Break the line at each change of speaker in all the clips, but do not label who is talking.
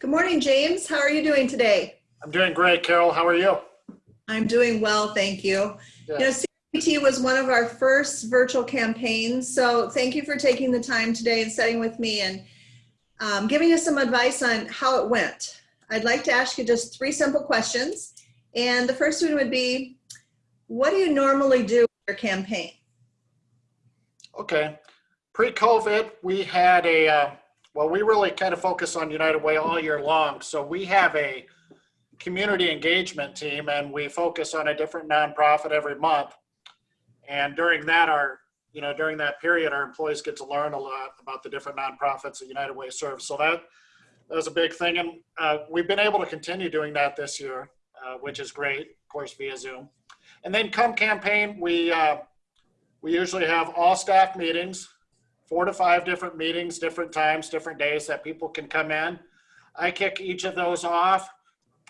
Good morning, James. How are you doing today?
I'm doing great, Carol. How are you?
I'm doing well, thank you. You know, CPT was one of our first virtual campaigns, so thank you for taking the time today and setting with me and um, giving us some advice on how it went. I'd like to ask you just three simple questions. And the first one would be, what do you normally do with your campaign?
Okay. Pre-COVID, we had a, uh, well, we really kind of focus on United Way all year long. So we have a community engagement team and we focus on a different nonprofit every month. And during that, our, you know, during that period, our employees get to learn a lot about the different nonprofits that United Way serves. So that, that was a big thing. And uh, we've been able to continue doing that this year, uh, which is great, of course, via Zoom. And then come campaign, we, uh, we usually have all staff meetings, four to five different meetings, different times, different days that people can come in. I kick each of those off.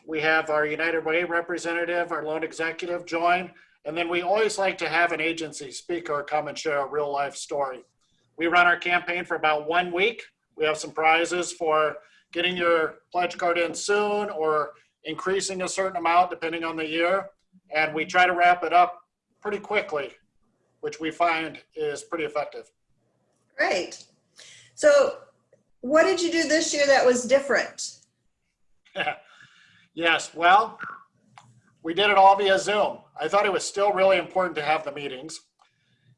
We have our United Way representative, our loan executive join, and then we always like to have an agency speaker come and share a real life story. We run our campaign for about one week. We have some prizes for getting your pledge card in soon or increasing a certain amount depending on the year. And we try to wrap it up pretty quickly, which we find is pretty effective.
Great. So what did you do this year that was different?
yes, well, we did it all via Zoom. I thought it was still really important to have the meetings.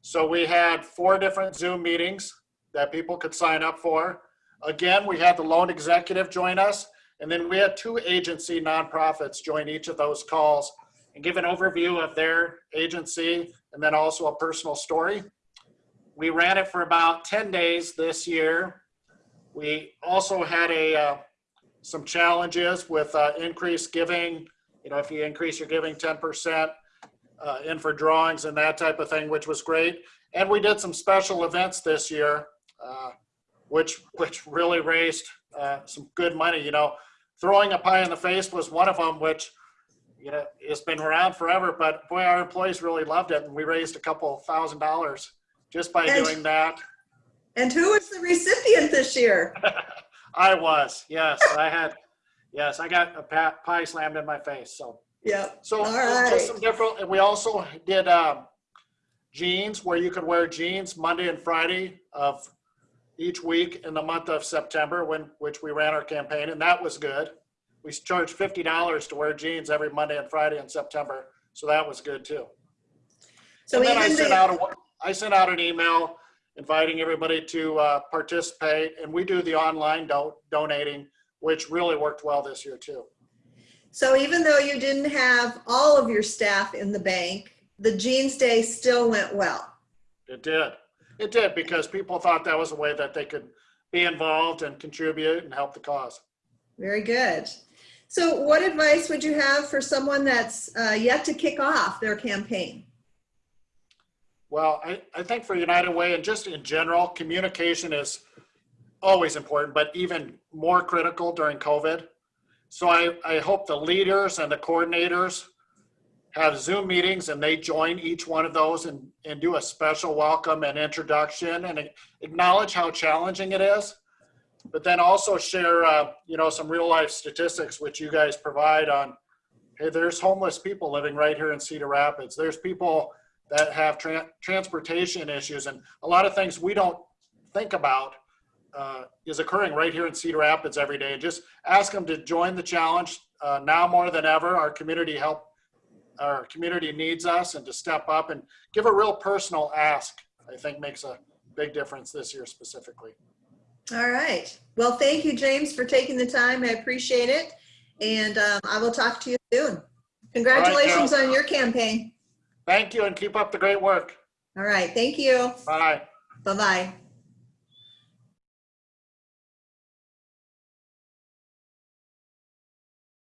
So we had four different Zoom meetings that people could sign up for. Again, we had the loan executive join us, and then we had two agency nonprofits join each of those calls and give an overview of their agency and then also a personal story. We ran it for about 10 days this year. We also had a uh, some challenges with uh, increased giving. You know, if you increase your giving 10% uh, in for drawings and that type of thing, which was great. And we did some special events this year, uh, which which really raised uh, some good money. You know, throwing a pie in the face was one of them, which you know, it's been around forever, but boy, our employees really loved it. And we raised a couple thousand dollars just by
And-
doing that.
And who was the recipient this year?
I was, yes, I had, yes, I got a pie slammed in my face. So,
yeah.
so it's just some different, and we also did, um, jeans where you could wear jeans Monday and Friday of each week in the month of September when, which we ran our campaign and that was good. We charged fifty dollars to wear jeans every Monday and Friday in September. So that was good too.
So
And then I sent out, a I sent out an email inviting everybody to uh, participate, and we do the online do- donating, which really worked well this year too.
so even though you didn't have all of your staff in the bank, the Jeans Day still went well.
It did. It did because people thought that was a way that they could be involved and contribute and help the cause.
Very good. So what advice would you have for someone that's uh, yet to kick off their campaign?
Well, I, I think for United Way and just in general, communication is always important, but even more critical during COVID. So I, I hope the leaders and the coordinators have Zoom meetings and they join each one of those and, and do a special welcome and introduction and acknowledge how challenging it is. But then also share, uh, you know, some real life statistics which you guys provide on, hey, there's homeless people living right here in Cedar Rapids. There's people that have tran transportation issues and a lot of things we don't think about uh, is occurring right here in Cedar Rapids every day. Just ask them to join the challenge uh, now more than ever. Our community help, our community needs us and to step up and give a real personal ask, I think makes a big difference this year specifically.
All right. Well, thank you, James, for taking the time. I appreciate it. And um, I will talk to you soon. Congratulations on your campaign.
Thank you and keep up the great work.
All right. Thank you.
Bye.
Bye-bye.